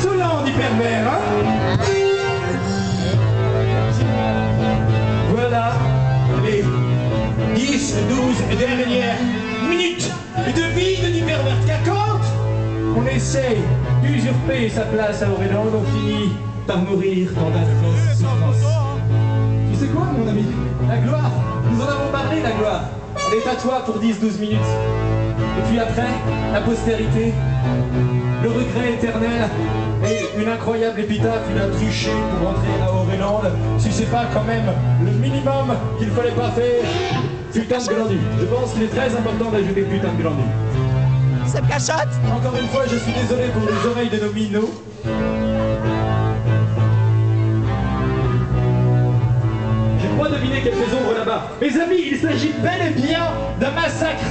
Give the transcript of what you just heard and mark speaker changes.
Speaker 1: insolent, dit pervers, hein Voilà les 10, 12 dernières minutes de vie de dit pervers. Car quand on essaye d'usurper sa place à Auréland, on finit par mourir dans d'atroces souffrances. Tu sais quoi, mon ami? La gloire Nous en avons parlé, la gloire Elle est à toi pour 10-12 minutes. Et puis après, la postérité, le regret éternel et une incroyable épitaphe, il a triché pour rentrer à Auréland. Si c'est pas quand même le minimum qu'il fallait pas faire, putain de glandule. Je pense qu'il est très important d'ajouter putain de glandule.
Speaker 2: Ça me cachotte
Speaker 1: Encore une fois, je suis désolé pour les oreilles de nos minots. Je crois deviner quelques ombres là-bas. Mes amis, il s'agit bel et bien d'un massacre